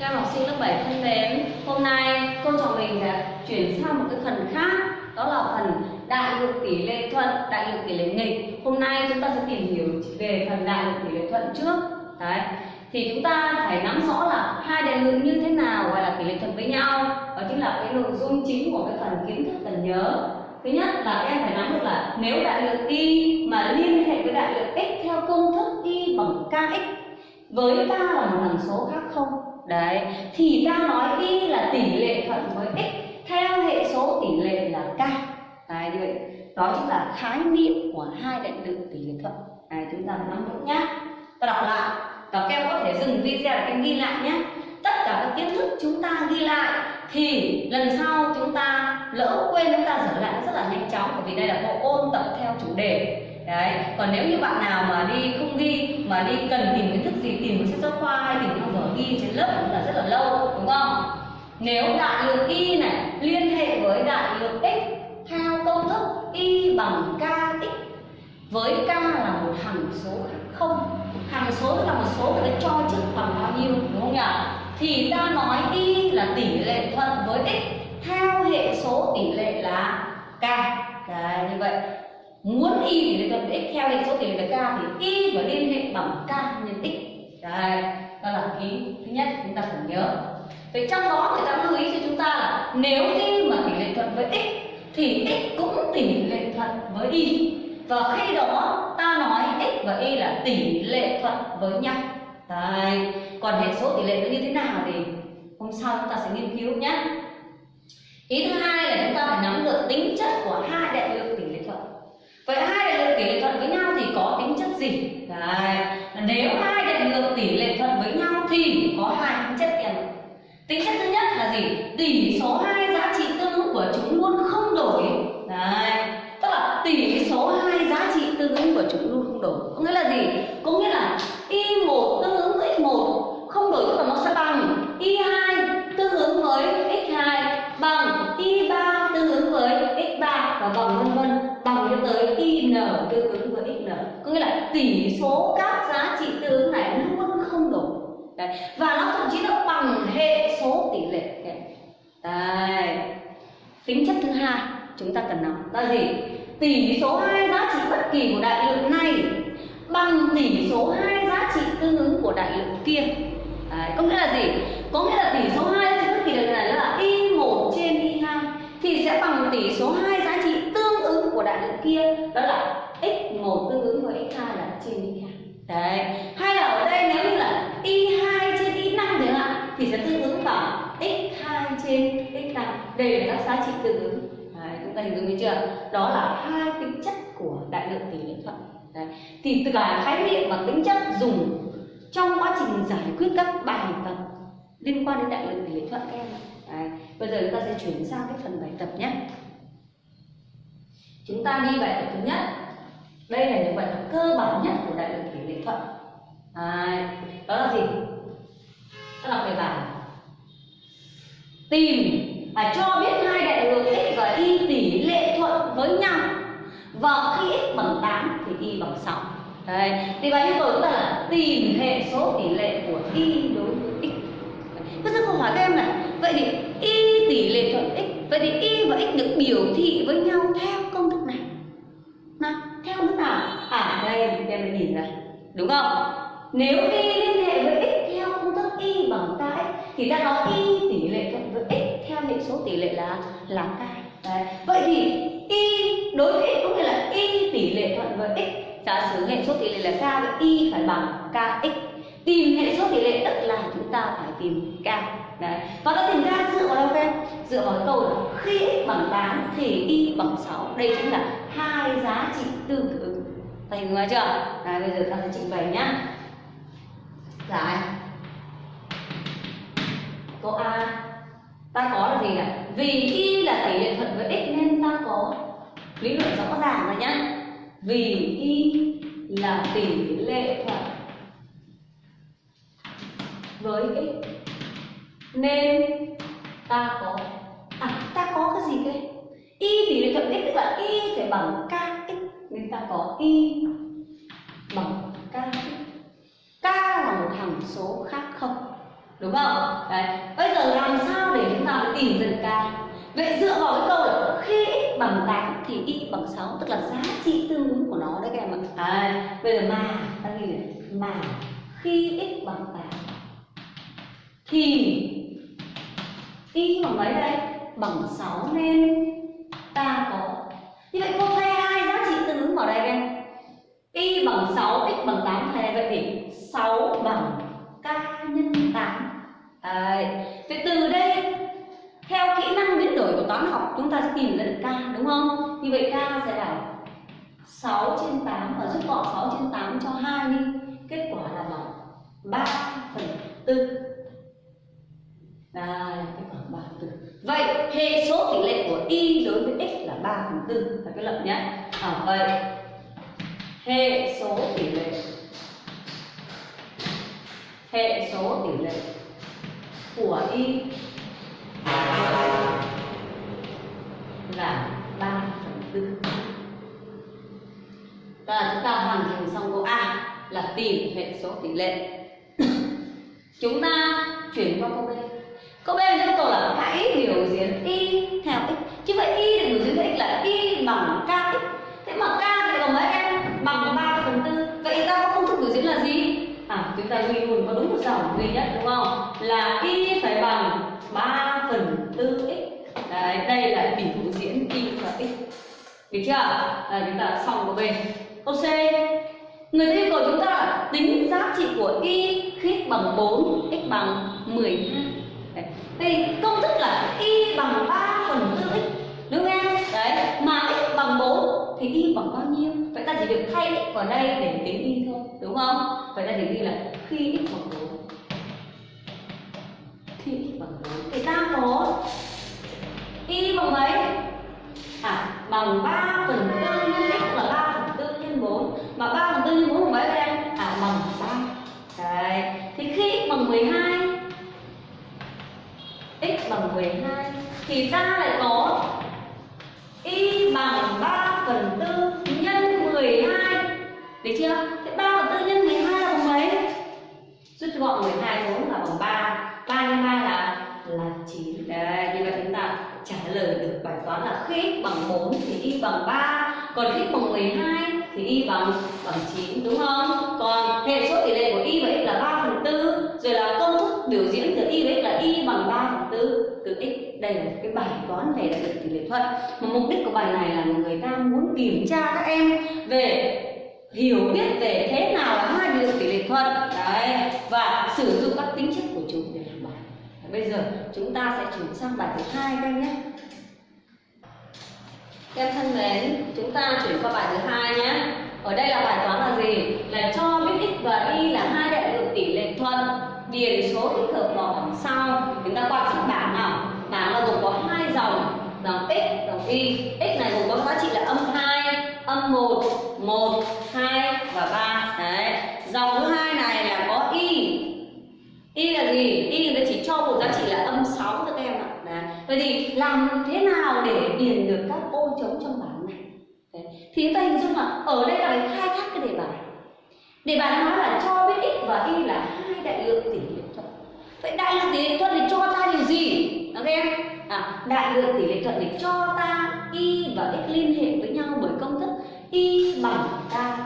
Các em học sinh lớp 7 thân mến, hôm nay cô trò mình sẽ chuyển sang một cái phần khác Đó là phần đại lượng tỷ lệ thuận, đại lượng tỷ lệ nghịch. Hôm nay chúng ta sẽ tìm hiểu về phần đại lượng tỷ lệ thuận trước. Đấy, thì chúng ta phải nắm rõ là hai đại lượng như thế nào gọi là tỷ lệ thuận với nhau. Đó chính là cái nội dung chính của cái phần kiến thức cần nhớ. Thứ nhất là các em phải nắm được là nếu đại lượng y mà liên hệ với đại lượng x theo công thức y bằng kx với k là một hằng số khác không? Đấy, thì ta nói y là tỷ lệ thuận với x, theo hệ số tỷ lệ là k. Đấy, như vậy. Đó chính là khái niệm của hai đại lượng tỷ lệ thuận. Đấy, chúng ta nắm vững nhá. Ta đọc lại. Và các em có thể dừng video để các em ghi lại nhé tất cả các kiến thức chúng ta ghi lại, thì lần sau chúng ta lỡ quên, chúng ta sửa lại nó rất là nhanh chóng, bởi vì đây là bộ ôn tập theo chủ đề. Đấy, còn nếu như bạn nào mà đi không ghi, mà đi cần tìm kiến thức gì tìm một sách giáo khoa hay tìm trên lớp cũng là rất là lâu, đúng không? Nếu đại lượng y này, liên hệ với đại lượng x, theo công thức y bằng kx với k là một hằng số không. Hằng số là một số người ta cho trước bằng bao nhiêu, đúng không nhỉ? Thì ta nói y là tỷ lệ thuận với x, theo hệ số tỷ lệ là k. Đấy, như vậy. Muốn y tỷ lệ thuận với x, theo hệ số tỷ lệ là k thì y phải liên hệ bằng k nhân x đấy, đó là ký thứ nhất chúng ta cần nhớ vậy trong đó người ta lưu ý cho chúng ta là nếu y mà tỷ lệ thuận với x, thì x cũng tỷ lệ thuận với y và khi đó ta nói x và y là tỷ lệ thuận với nhau Đấy. còn hệ số tỷ lệ nó như thế nào thì hôm sau chúng ta sẽ nghiên cứu nhé ý thứ hai là chúng ta phải nắm được tính chất của hai đại lượng tỷ lệ thuận vậy hai đại lượng tỷ lệ thuận với nhau thì có tính chất gì Đấy. nếu hai lượng tỷ lệ thuận với nhau thì có hai tính chất em tính chất thứ nhất là gì? Tỷ số hai giá trị tương ứng của chúng luôn không đổi. Đấy, tức là tỷ số hai giá trị tương ứng của chúng luôn không đổi. Có nghĩa là gì? Có nghĩa là y một tương ứng với x một không đổi tức là nó sẽ bằng. Y 2 tương ứng với x 2 bằng y 3 tương ứng với x 3 và bằng vân vân bằng cho tới y n tương ứng với x n. Có nghĩa là tỷ số các giá trị tương ứng này luôn Đấy. và nó thậm chí nó bằng hệ số tỷ lệ. Đấy. tính chất thứ hai chúng ta cần nắm là gì? Tỷ số hai giá trị bất kỳ của đại lượng này bằng tỷ số hai giá trị tương ứng của đại lượng kia. Đấy, có nghĩa là gì? Có nghĩa là tỷ số hai giá trị bất kỳ đại lượng này là y 1 trên y 2 thì sẽ bằng tỷ số hai giá trị tương ứng của đại lượng kia. Đó là x 1 tương ứng với x 2 là trên y 2 đấy hay là ở đây nếu như là y 2 trên y 5 chẳng hạn thì sẽ tương ứng bằng x 2 trên x 5 đây là các giá trị tương ứng Đấy, chúng ta hình dung chưa? Đó là hai tính chất của đại lượng tỷ lệ thuận. Đấy. Thì từ cả khái niệm và tính chất dùng trong quá trình giải quyết các bài tập liên quan đến đại lượng tỷ lệ thuận các em. Đấy. Bây giờ chúng ta sẽ chuyển sang cái phần bài tập nhé. Chúng ta đi bài tập thứ nhất. Đây là những bài tập cơ bản nhất của đại lượng tỷ lệ thuận. à, Đó là gì? Đó là về bản. Tìm và cho biết hai đại lượng x và y tỷ lệ thuận với nhau và khi x bằng 8 thì y bằng 6 Đấy. thì bài yêu cầu chúng ta là tìm hệ số tỷ lệ của y đối với x bây giờ câu hỏi các em này vậy thì y tỷ lệ thuận x vậy thì y và x được biểu thị với nhau theo công thức này nào em đây em em nhìn ra, đúng không? Nếu y liên hệ với x theo công thức y bằng kx thì ta nói y tỷ lệ thuận với x theo hệ số tỷ lệ là là k. Đấy. vậy thì y, đối với x có nghĩa là y tỷ lệ thuận với x. Giả sử hệ số tỷ lệ là k vậy y phải bằng kx tìm hệ số tỷ lệ tức là chúng ta phải tìm k. Đấy. và ta tìm k dựa vào đâu em? Dựa vào câu là khi x bằng 8 thì y bằng 6 đây chính là hai giá trị tương ứng thành hiểu chưa Đấy, bây giờ ta sẽ trình bày nhá dạ, giải câu a ta có là gì ạ? vì y là tỷ lệ thuận với x nên ta có lý luận rõ ràng rồi nhá vì y là tỷ lệ thuận với x nên ta có à ta có cái gì đây y tỷ lệ thuận x tức là y phải bằng k chúng ta có y bằng k, k là một hằng số khác không? Đúng không? Đấy. Bây giờ làm sao để chúng ta tìm dần k? Vậy dựa vào cái câu là khi x bằng 8 thì y bằng 6 tức là giá trị tương ứng của nó đấy các em ạ. À, bây giờ mà ta ghi này. Mà khi x bằng 8 thì y bằng mấy đây? Bằng 6 nên ta có. Như vậy cô thay trị vào đây em y bằng 6 x bằng 8 thay vậy thì 6 bằng k nhân 8 Đấy. Vậy từ đây theo kỹ năng biến đổi của toán học chúng ta sẽ tìm ra được k đúng không? Như vậy k sẽ là 6 trên 8 và rút gọn 6 trên 8 cho 2 đi. Kết quả là bằng 3 phần 4. Đây, kết quả 3 phần 4. Vậy hệ số tỷ lệ của y đối với x là 3 phần 4 là cái lập nhé. À, vậy. Hệ số tỷ lệ. Hệ số tỷ lệ của y là 3 phần 4 và chúng ta hoàn thành xong câu A là tìm hệ số tỷ lệ. Chúng ta chúng ta ghi luôn có đúng một dòng duy nhất, đúng không? Là y phải bằng 3 phần 4 x. Đấy, đây là biểu diễn y và x. Được chưa? Là chúng ta xong câu B. Câu C. Người ta yêu cầu chúng ta là tính giá trị của y khi x bằng 4 x bằng 12 đấy. thì công thức là y bằng 3 phần 4 x. Đúng không em? Đấy, mà x bằng 4 thì y bằng bao nhiêu? Ta chỉ việc thay x vào đây để tính y thôi, đúng không? Vậy ta chỉ ghi là khi x bằng 4 khi x bằng 4 thì ta có y bằng mấy? À bằng 3 phần 4 nhân x là 3 phần 4 nhân 4 mà 3 phần 4 nhân 4 bằng mấy các em à bằng 3 đấy. Thì khi x bằng 12 x bằng 12 thì ta lại có y bằng 3 phần 4 12 được chưa? Thế 3 bằng 4 nhân 12 là bằng mấy? Rút gọn 12 xuống là bằng 3 3 nhân 3 là là 9 Đấy, như vậy chúng ta trả lời được bài toán là khi x bằng 4 thì y bằng 3 Còn khi x bằng 12 thì y bằng bằng 9 đúng không? Còn hệ số tỷ lệ của y và x là 3 phần 4 Rồi là công thức biểu diễn từ y với x là y bằng 3 phần 4 từ x đây là cái bài toán về đại lượng tỷ lệ thuận Mà mục đích của bài này là người ta muốn kiểm tra các em về hiểu biết về thế nào là hai đại lượng tỷ lệ thuận đấy, và sử dụng các tính chất của chúng để làm bài. Bây giờ chúng ta sẽ chuyển sang bài thứ hai các em nhé. Em thân mến, chúng ta chuyển qua bài thứ hai nhé. Ở đây là bài toán là gì? Là cho biết x và y là hai đại lượng tỷ lệ thuận điền số tích hợp vào bảng sau chúng ta quan sát bảng nào bảng là gồm có hai dòng dòng x dòng y. X này gồm có giá trị là âm 2 âm 1 1 2 và 3 đấy. Dòng thứ hai này là có y. Y là gì? Y người chỉ cho một giá trị là âm 6 thôi các em ạ. Đấy. vậy thì làm thế nào để điền được các ô trống trong bảng này? Đấy. thì chúng ta hình dung là ở đây là phải khai thác cái đề bài. Đề bài nói là cho biết x và y là hai đại lượng tỷ lệ thuận vậy đại lượng tỷ lệ thuận thì cho ta điều gì? Các em? À, đại lượng tỷ lệ thuận để cho ta y và x liên hệ với nhau bởi công thức y bằng ta.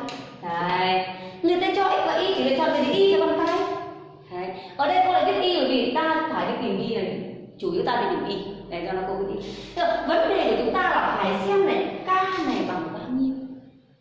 đấy. Người ta cho x và y tỷ lệ thuận thì y là bằng ta. Đấy. ở đây cô lại viết y bởi vì ta phải đi tìm y này. Chủ yếu ta đi tìm y. Để cho nó cô viết vấn đề của chúng ta là phải xem này k này bằng bao nhiêu.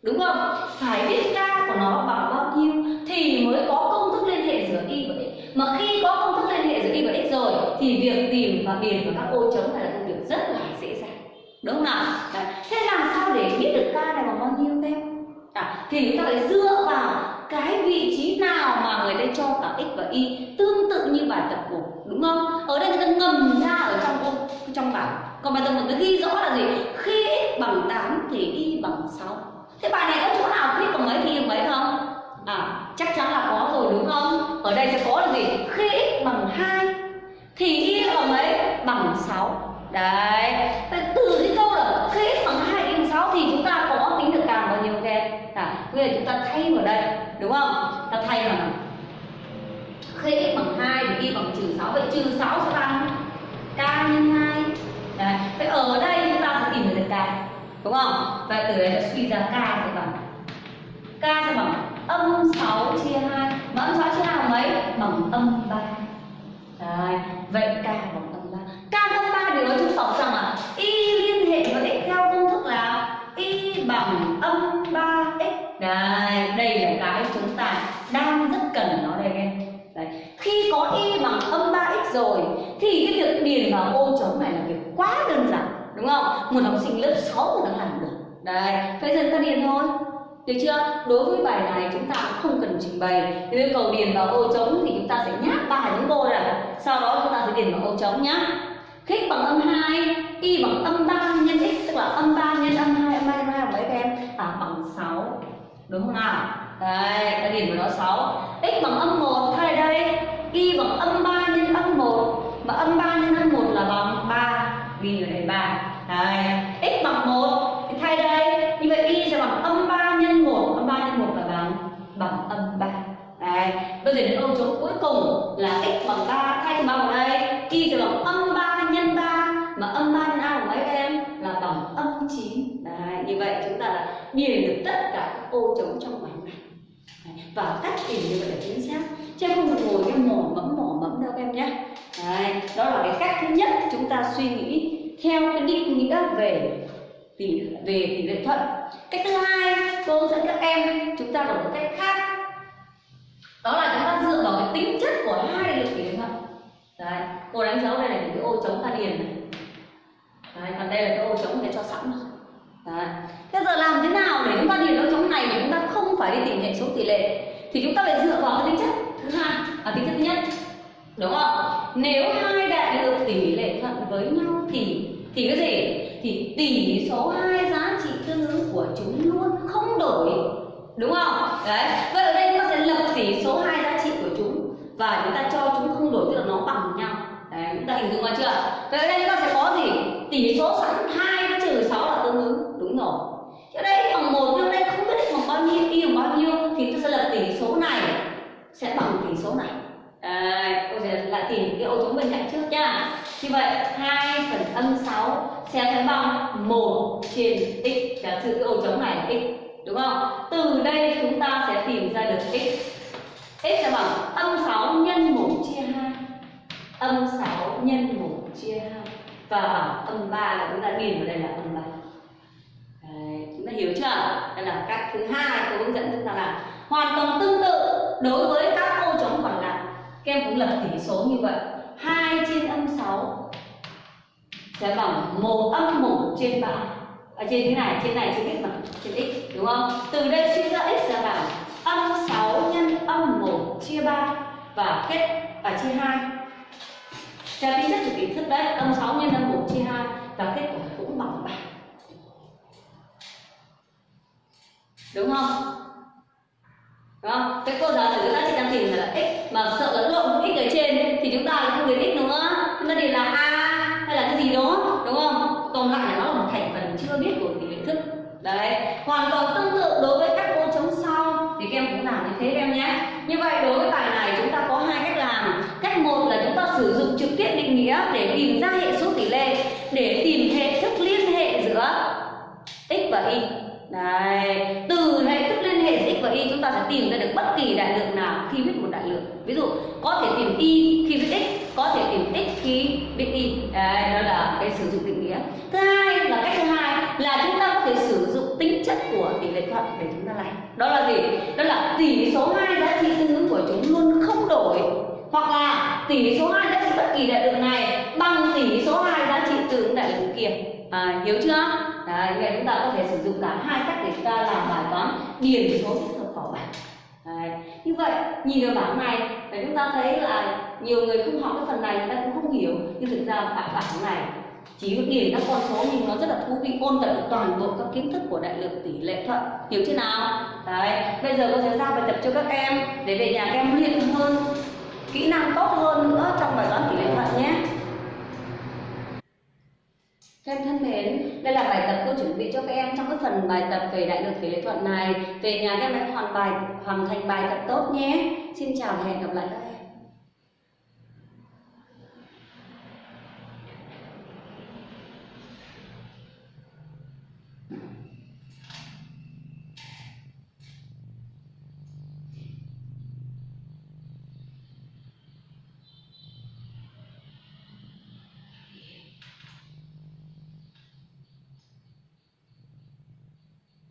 Đúng không? Phải biết k của nó bằng bao nhiêu thì mới có công thức liên hệ giữa y và x mà khi có công thức liên hệ giữa y và x rồi thì việc tìm và điền vào các ô trống này là công việc rất là dễ dàng. Đúng không nào? Đấy. thế làm sao để biết được ca này bằng bao nhiêu em à, thì chúng ta phải dựa vào cái vị trí nào mà người ta cho cả x và y tương tự như bài tập của đúng không? Ở đây người ta ngầm ra ở trong ô trong bảng còn bài tập mình ghi rõ là gì? Khi x bằng 8 thì y bằng 6 thế bài này có chỗ nào khi bằng mấy thì bằng mấy không? À chắc chắn là có rồi đúng không? Ở đây sẽ có là gì? Khi x bằng 2 thì y bằng mấy? Bằng 6 đấy. Vậy từ cái câu là khi x bằng hai y bằng sáu thì chúng ta có tính được càng bao nhiêu các em à bây giờ chúng ta thay vào đây, đúng không? Ta thay vào khi x bằng hai thì y bằng trừ sáu. Vậy trừ sáu sẽ bằng k nhân hai. Đấy. vậy ở đây chúng ta sẽ tìm được k đúng không? Và từ đấy sẽ suy ra k sẽ bằng, k sẽ bằng âm 6 chia 2 mà âm 6 chia 2 bằng mấy? Bằng âm 3 Đấy. vậy k bằng tầng 3 k âm 3 điều đó chứng tỏ rằng là y liên hệ với x theo công thức là y bằng âm 3x Đấy, đây là cái chúng ta đang rất cần nó đây em Đấy. Khi có y bằng âm 3x rồi thì cái việc điền vào ô trống này là việc quá đơn giản đúng không? Một học sinh lớp 6 mà đã làm được. Đấy, bây giờ ta điền thôi. Được chưa? Đối với bài này chúng ta cũng không cần trình bày. Thì yêu cầu điền vào ô trống thì chúng ta sẽ nháp ba những ô này. Sau đó chúng ta sẽ điền vào ô trống nhá. khích bằng âm 2, y bằng âm 3 nhân x tức là âm 3 nhân âm 2, âm 3 nhân 2 bằng mấy các em? À bằng 6. Đúng không nào? Đây, ta điền vào đó 6. x bằng âm 1 thay đây, y bằng âm 3 nhân âm 1 mà âm 3 nhân âm 1 là bằng 3 ghi ở đây 3. Đây, x bằng 1 thì thay đây, như vậy y sẽ bằng âm 3 nhân 1, âm 3 nhân 1 là bằng bằng âm 3. Đây, bây giờ đến ô trống cuối cùng là x bằng 3 thay cho bao vào đây, y thì bằng âm 3 nhân 3 mà âm 3 nhân a của mấy em là bằng âm 9. Đấy, như vậy chúng ta là điền được tất cả các ô trống trong bài này. Đấy, và cách tìm như vậy là chính xác. Chứ không được ngồi cái mò mẫm mò mẫm đâu các em nhé. Đấy, đó là cái cách thứ nhất chúng ta suy nghĩ theo cái định nghĩa về tỷ về tỷ lệ thuận. Cách thứ hai, cô dẫn các em chúng ta có một cách khác đó là chúng ta dựa vào cái tính chất của hai lực tỷ lệ thuận đấy, cô đánh dấu đây là những cái ô trống ta điền này. Đấy, còn đây là cái ô trống để cho sẵn. Rồi đấy. Thế giờ làm thế nào để chúng ta điền ô trống này mà chúng ta không phải đi tìm hệ số tỷ lệ? Thì chúng ta phải dựa vào cái tính chất thứ hai à tính chất thứ nhất. Đúng không? Nếu hai đại lượng tỷ lệ thuận với nhau thì thì cái gì? Thì tỷ số hai giá trị tương ứng của chúng luôn không đổi. Đúng không? Đấy. Vậy ở đây gì số hai giá trị của chúng và chúng ta cho chúng không đổi tức là nó bằng nhau. Đấy chúng ta hình dung ra chưa? Vậy đây chúng ta sẽ có gì? Tỷ số sẵn hai trừ sáu là tương ứng. Đúng rồi. Ở đây bằng một nhưng đây không biết bằng bao nhiêu y bằng bao nhiêu thì tôi sẽ lập tỷ số này sẽ bằng tỷ số này. Đấy, tôi sẽ lại tìm cái ô trống bên cạnh trước nha. Như vậy 2 phần âm 6 sẽ phải bằng 1 trên x. Giả sử cái ô trống này là x đúng không? Từ đây chúng ta sẽ tìm ra được x x sẽ bằng âm 6 nhân 1 chia 2 âm 6 nhân 1 chia 2 và bằng âm 3 là chúng ta điền vào đây là âm 3 Đấy, chúng ta hiểu chưa? Đây là cách thứ hai tôi hướng dẫn chúng ta làm. Hoàn toàn tương tự đối với các ô trống còn lại. Các em cũng lập tỉ số như vậy. 2 trên âm 6 sẽ bằng 1 âm 1 trên 3 ở trên thế này trên này trên x mà trên x đúng không? Từ đây suy ra x là bằng âm 6 nhân âm 1 chia 3 và kết và chia 2 theo tính chất của kỹ thức đấy, âm 6 nhân âm 1 chia 2 và kết quả cũng bằng 3 đúng không? Đúng không? Cái cô giáo thì chúng ta chỉ đang tìm là x mà sợ lẫn lộn x ở trên thì chúng ta lại không biết x nữa. Chúng ta tìm là a hay là cái gì đó thế em nhé như vậy đối với bài này chúng ta có hai cách làm cách một là chúng ta sử dụng trực tiếp định nghĩa để tìm ra hệ số tỷ lệ để tìm hệ thức liên hệ giữa x và y Đấy, từ hệ thức liên hệ giữa x và y chúng ta sẽ tìm ra được bất kỳ đại lượng nào khi viết một đại lượng. Ví dụ có thể tìm y khi viết x, có thể tìm x khi viết y. Đấy, đó là cái sử dụng định nghĩa. Thứ hai là cách thứ hai là chúng ta có thể sử dụng tính chất của tỷ lệ thuận để chúng. Đó là gì? Đó là tỷ số hai giá trị tương ứng của chúng luôn không đổi hoặc là tỷ số hai giá trị bất kỳ đại lượng này bằng tỷ số hai giá trị tương ứng đại lượng kia. À, hiểu chưa? Đấy, vậy chúng ta có thể sử dụng cả hai cách để chúng ta làm bài toán điền số tích hợp vào bảng. Đấy. Như vậy, nhìn vào bảng này để chúng ta thấy là nhiều người không học cái phần này người ta cũng không hiểu nhưng thực ra bảng bảng này chỉ nhìn các con số nhưng nó rất là thú vị ôn tập được toàn bộ các kiến thức của đại lượng tỷ lệ thuận hiểu chưa nào đấy bây giờ cô sẽ giao bài tập cho các em để về nhà các em luyện hơn kỹ năng tốt hơn nữa trong bài toán tỷ lệ thuận nhé các em thân mến, đây là bài tập cô chuẩn bị cho các em trong cái phần bài tập về đại lượng tỷ lệ thuận này. Về nhà các em hãy hoàn bài hoàn thành bài tập tốt nhé. Xin chào và hẹn gặp lại các em.